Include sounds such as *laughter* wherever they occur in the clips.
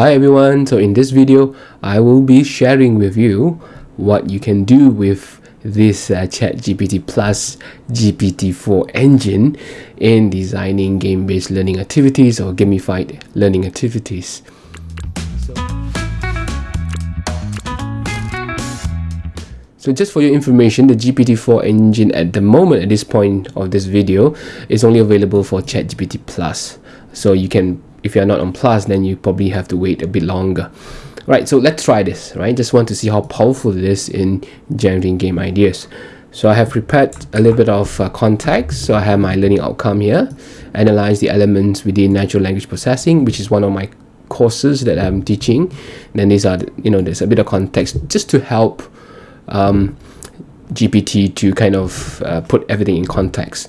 Hi everyone, so in this video I will be sharing with you what you can do with this uh, ChatGPT Plus GPT-4 engine in designing game-based learning activities or gamified learning activities. So just for your information, the GPT-4 engine at the moment at this point of this video is only available for ChatGPT Plus. So you can if you're not on plus then you probably have to wait a bit longer. Right so let's try this right? Just want to see how powerful it is in generating game ideas. So I have prepared a little bit of uh, context. So I have my learning outcome here. Analyze the elements within natural language processing which is one of my courses that I'm teaching. Then these are you know there's a bit of context just to help um, GPT to kind of uh, put everything in context.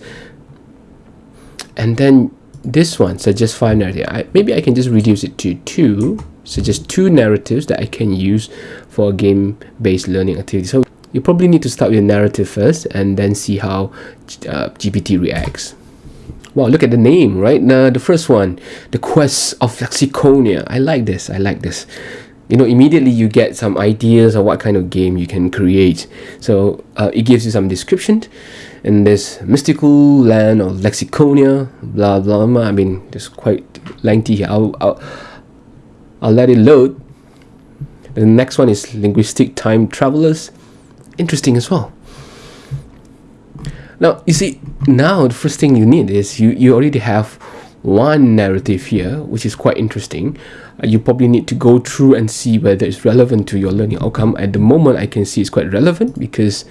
And then this one suggests five narratives. I, maybe I can just reduce it to two, suggest two narratives that I can use for a game-based learning activity. So you probably need to start with a narrative first and then see how uh, GPT reacts. Wow, look at the name, right? Now, the first one, The Quest of Lexiconia. I like this, I like this. You know, immediately you get some ideas of what kind of game you can create. So uh, it gives you some description in this mystical land of Lexiconia, blah blah blah. I mean, it's quite lengthy here. I'll, I'll, I'll let it load. The next one is linguistic time travelers. Interesting as well. Now, you see, now the first thing you need is you, you already have one narrative here, which is quite interesting. Uh, you probably need to go through and see whether it's relevant to your learning outcome. At the moment, I can see it's quite relevant because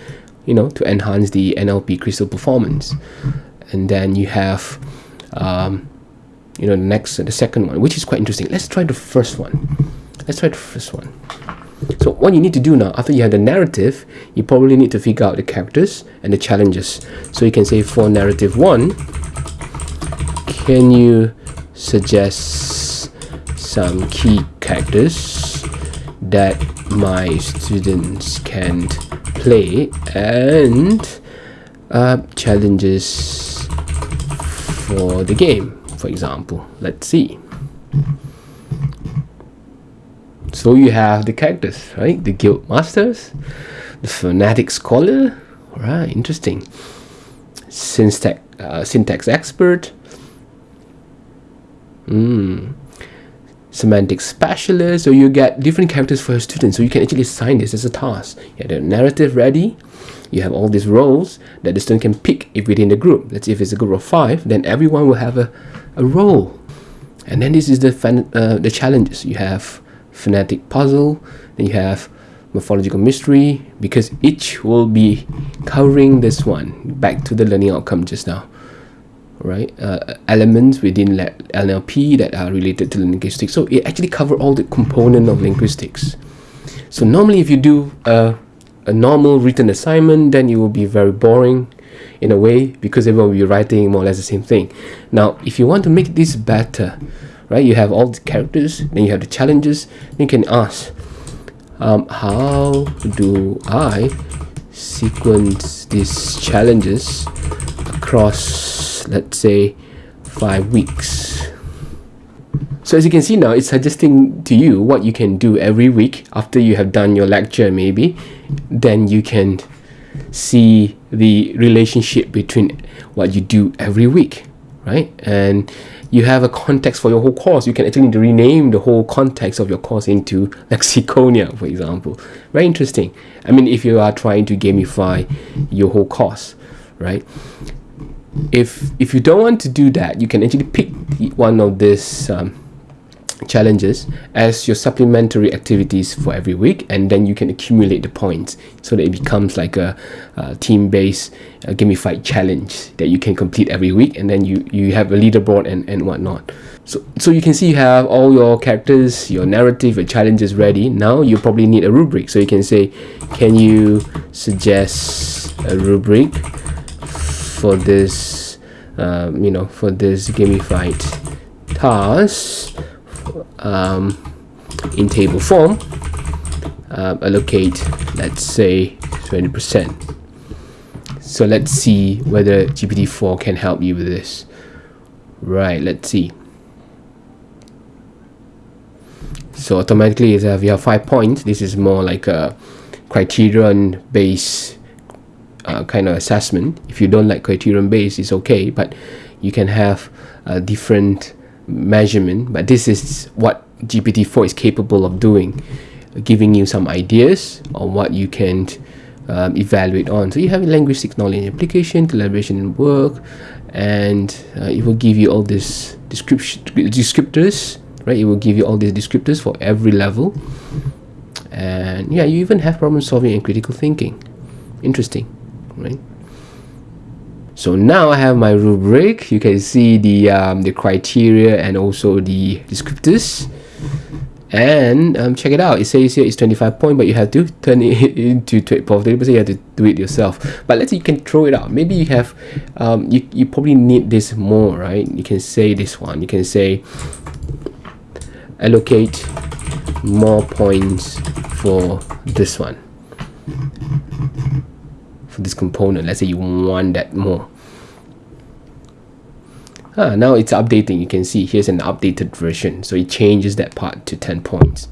you know to enhance the NLP crystal performance. And then you have um, you know the next the second one which is quite interesting. Let's try the first one. Let's try the first one. So what you need to do now after you have the narrative you probably need to figure out the characters and the challenges. So you can say for narrative one can you suggest some key characters that my students can play and uh, challenges for the game for example? Let's see. So you have the characters right? The guild masters the phonetic scholar. Right interesting. Syntax uh, syntax expert mm semantic specialist so you get different characters for your students so you can actually assign this as a task. You have the narrative ready you have all these roles that the student can pick if within the group. Let's say if it's a group of five then everyone will have a, a role. And then this is the uh, the challenges. You have phonetic puzzle then you have morphological mystery because each will be covering this one. Back to the learning outcome just now right uh, elements within NLP that are related to linguistics. So it actually cover all the component of linguistics. So normally if you do a, a normal written assignment then it will be very boring in a way because everyone will be writing more or less the same thing. Now if you want to make this better right you have all the characters then you have the challenges you can ask um, how do I sequence these challenges across let's say five weeks. So as you can see now it's suggesting to you what you can do every week after you have done your lecture maybe. Then you can see the relationship between what you do every week right? And you have a context for your whole course. You can actually rename the whole context of your course into *laughs* lexiconia for example. Very interesting. I mean if you are trying to gamify your whole course right if if you don't want to do that you can actually pick one of these um, challenges as your supplementary activities for every week and then you can accumulate the points so that it becomes like a, a team-based uh, gamified challenge that you can complete every week and then you you have a leaderboard and and whatnot. So so you can see you have all your characters your narrative your challenges ready. Now you probably need a rubric. So you can say can you suggest a rubric for this um, you know for this gamified task um, in table form uh, allocate let's say 20% so let's see whether GPT-4 can help you with this. Right let's see. So automatically if you have five points this is more like a criterion based uh, kind of assessment. If you don't like criterion based it's okay but you can have a different measurement. But this is what GPT-4 is capable of doing giving you some ideas on what you can um, evaluate on. So you have linguistics knowledge application collaboration and work and uh, it will give you all these description descriptors right? It will give you all these descriptors for every level. And yeah you even have problem solving and critical thinking. Interesting right so now I have my rubric. You can see the um, the criteria and also the descriptors. And um, check it out. It says here it's 25 point but you have to *laughs* turn it into 30 percent you have to do it yourself. But let's say you can throw it out. Maybe you have um, you, you probably need this more right? You can say this one. You can say allocate more points for this one this component. Let's say you want that more. Ah, now it's updating. You can see here's an updated version. So it changes that part to 10 points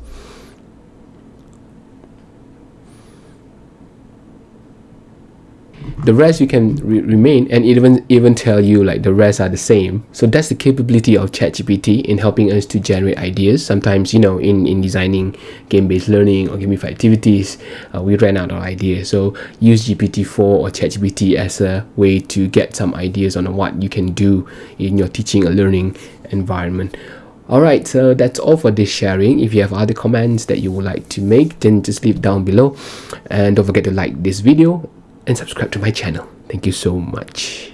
the rest you can re remain and even even tell you like the rest are the same. So that's the capability of ChatGPT in helping us to generate ideas. Sometimes you know in in designing game-based learning or gamified activities uh, we ran out of ideas. So use GPT-4 or ChatGPT as a way to get some ideas on what you can do in your teaching or learning environment. Alright, so that's all for this sharing. If you have other comments that you would like to make, then just leave down below. And don't forget to like this video and subscribe to my channel. Thank you so much.